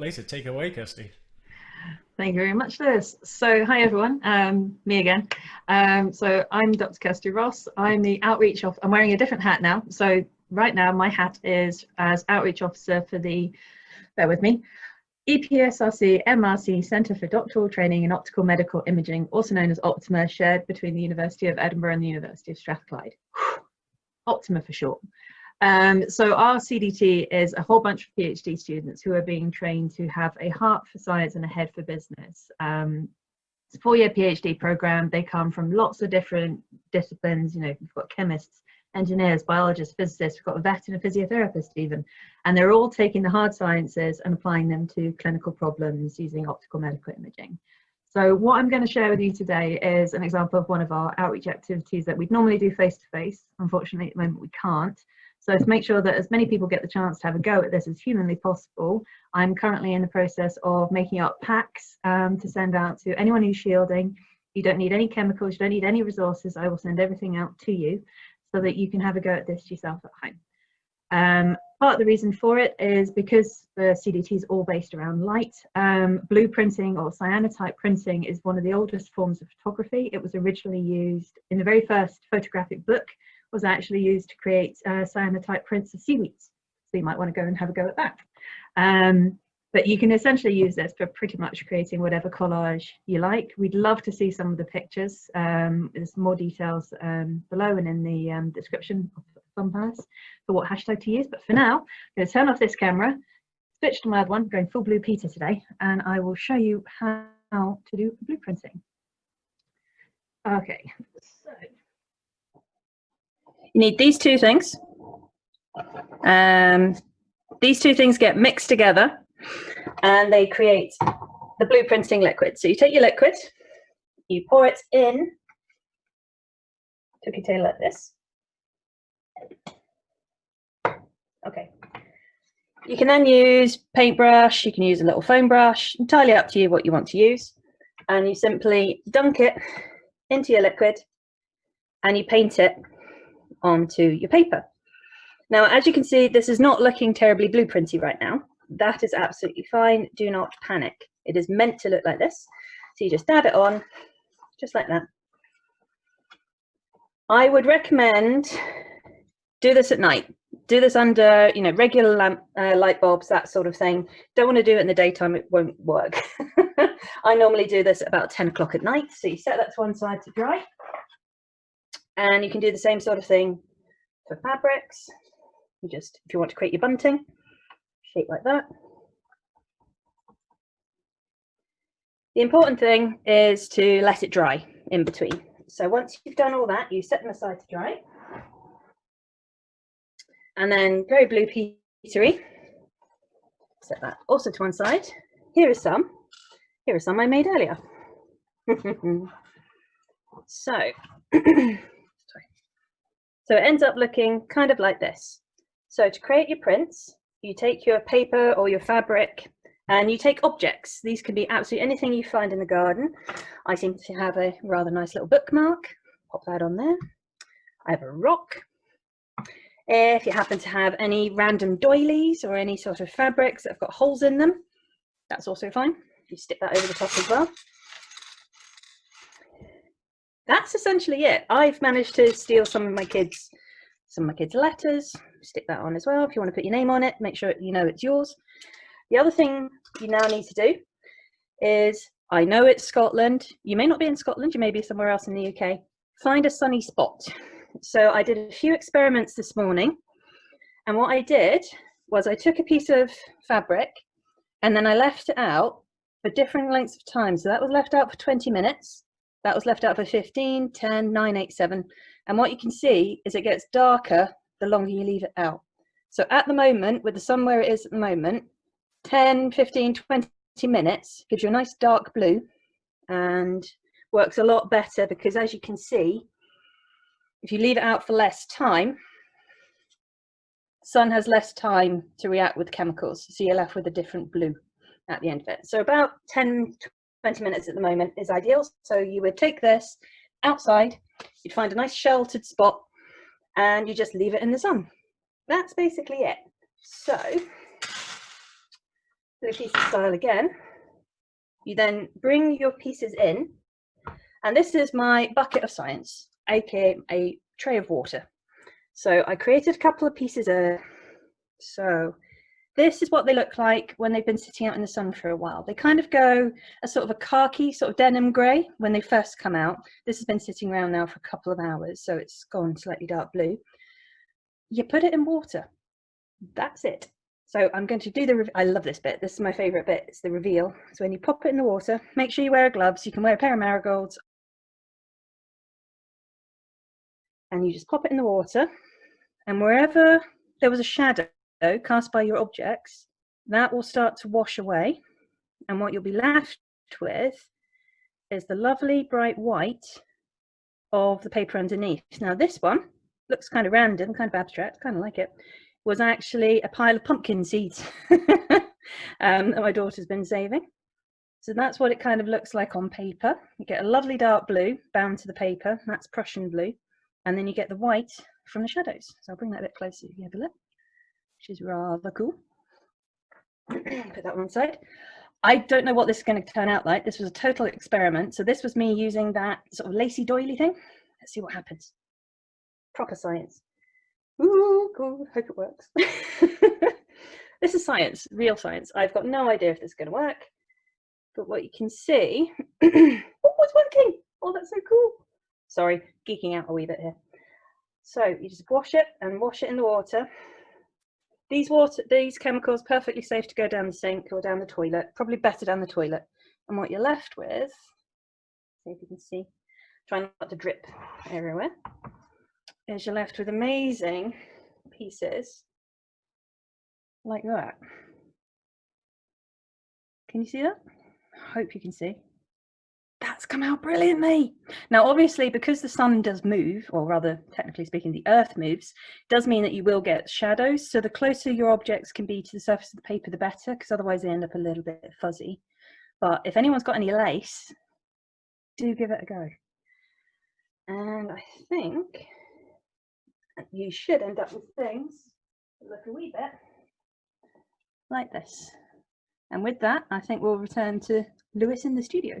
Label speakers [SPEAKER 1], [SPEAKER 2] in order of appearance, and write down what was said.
[SPEAKER 1] Lisa, take away, Kirsty.
[SPEAKER 2] Thank you very much, Liz. So, hi everyone, um, me again. Um, so, I'm Dr. Kirsty Ross. I'm the outreach of. I'm wearing a different hat now. So, right now, my hat is as outreach officer for the. Bear with me. EPSRC MRC Centre for Doctoral Training in Optical Medical Imaging, also known as Optima, shared between the University of Edinburgh and the University of Strathclyde. Optima for short. Um, so our CDT is a whole bunch of PhD students who are being trained to have a heart for science and a head for business. Um, it's a four-year PhD program. They come from lots of different disciplines. You know, we've got chemists, engineers, biologists, physicists, we've got a vet and a physiotherapist even. And they're all taking the hard sciences and applying them to clinical problems using optical medical imaging. So what I'm going to share with you today is an example of one of our outreach activities that we'd normally do face-to-face. -face. Unfortunately, at the moment we can't. So to make sure that as many people get the chance to have a go at this as humanly possible, I'm currently in the process of making up packs um, to send out to anyone who's shielding. You don't need any chemicals, you don't need any resources. I will send everything out to you so that you can have a go at this yourself at home. Um, part of the reason for it is because the CDT is all based around light. Um, blueprinting or cyanotype printing is one of the oldest forms of photography. It was originally used in the very first photographic book was actually used to create uh, cyanotype prints of seaweeds. So you might want to go and have a go at that. Um, but you can essentially use this for pretty much creating whatever collage you like. We'd love to see some of the pictures. Um, there's more details um, below and in the um, description of Thumbpass for what hashtag to use. But for now, I'm going to turn off this camera, switch to my other one, going full blue Peter today, and I will show you how to do blueprinting. Okay, so
[SPEAKER 3] you need these two things. Um, these two things get mixed together and they create the blueprinting liquid. So you take your liquid, you pour it in cookie tail like this. Okay. You can then use paintbrush, you can use a little foam brush, entirely up to you what you want to use. And you simply dunk it into your liquid and you paint it onto your paper. Now, as you can see, this is not looking terribly blueprinty right now. That is absolutely fine. Do not panic. It is meant to look like this. So you just dab it on, just like that. I would recommend do this at night. Do this under, you know, regular lamp, uh, light bulbs, that sort of thing. Don't want to do it in the daytime, it won't work. I normally do this about 10 o'clock at night. So you set that to one side to dry. And you can do the same sort of thing for fabrics. You just, if you want to create your bunting, shape like that. The important thing is to let it dry in between. So once you've done all that, you set them aside to dry. And then very blue petery, set that also to one side. Here are some. Here are some I made earlier. so So it ends up looking kind of like this. So to create your prints, you take your paper or your fabric and you take objects. These can be absolutely anything you find in the garden. I seem to have a rather nice little bookmark. Pop that on there. I have a rock. If you happen to have any random doilies or any sort of fabrics that have got holes in them, that's also fine. You stick that over the top as well that's essentially it. I've managed to steal some of my kids, some of my kids' letters, stick that on as well. If you want to put your name on it, make sure you know it's yours. The other thing you now need to do is, I know it's Scotland. You may not be in Scotland, you may be somewhere else in the UK. Find a sunny spot. So I did a few experiments this morning. And what I did was I took a piece of fabric and then I left it out for different lengths of time. So that was left out for 20 minutes. That was left out for 15, 10, 9, 8, 7. And what you can see is it gets darker the longer you leave it out. So at the moment, with the sun where it is at the moment, 10, 15, 20 minutes gives you a nice dark blue and works a lot better because as you can see, if you leave it out for less time, sun has less time to react with chemicals. So you're left with a different blue at the end of it. So about 10, 20 minutes at the moment is ideal. So you would take this outside, you'd find a nice sheltered spot and you just leave it in the sun. That's basically it. So the piece of style again. You then bring your pieces in, and this is my bucket of science, aka a tray of water. So I created a couple of pieces of, so this is what they look like when they've been sitting out in the sun for a while. They kind of go a sort of a khaki, sort of denim grey when they first come out. This has been sitting around now for a couple of hours, so it's gone slightly dark blue. You put it in water. That's it. So I'm going to do the, I love this bit. This is my favorite bit. It's the reveal. So when you pop it in the water, make sure you wear gloves. You can wear a pair of marigolds. And you just pop it in the water. And wherever there was a shadow cast by your objects, that will start to wash away. And what you'll be left with is the lovely bright white of the paper underneath. Now this one looks kind of random, kind of abstract, kind of like it was actually a pile of pumpkin seeds um, that my daughter's been saving. So that's what it kind of looks like on paper. You get a lovely dark blue bound to the paper, that's Prussian blue, and then you get the white from the shadows. So I'll bring that a bit closer if you have a look, is rather cool. Put that one side. I don't know what this is going to turn out like. This was a total experiment. So this was me using that sort of lacy doily thing. Let's see what happens. Proper science. Ooh, cool. Hope it works. this is science, real science. I've got no idea if this is going to work, but what you can see, oh, it's working. Oh, that's so cool. Sorry, geeking out a wee bit here. So you just wash it and wash it in the water. These water, these chemicals, perfectly safe to go down the sink or down the toilet. Probably better down the toilet. And what you're left with, see if you can see, try not to drip everywhere is you're left with amazing pieces like that. Can you see that? I hope you can see. That's come out brilliantly. Now, obviously, because the sun does move, or rather, technically speaking, the earth moves, does mean that you will get shadows. So the closer your objects can be to the surface of the paper, the better, because otherwise they end up a little bit fuzzy. But if anyone's got any lace, do give it a go. And I think you should end up with things look a wee bit like this. And with that, I think we'll return to Lewis in the studio.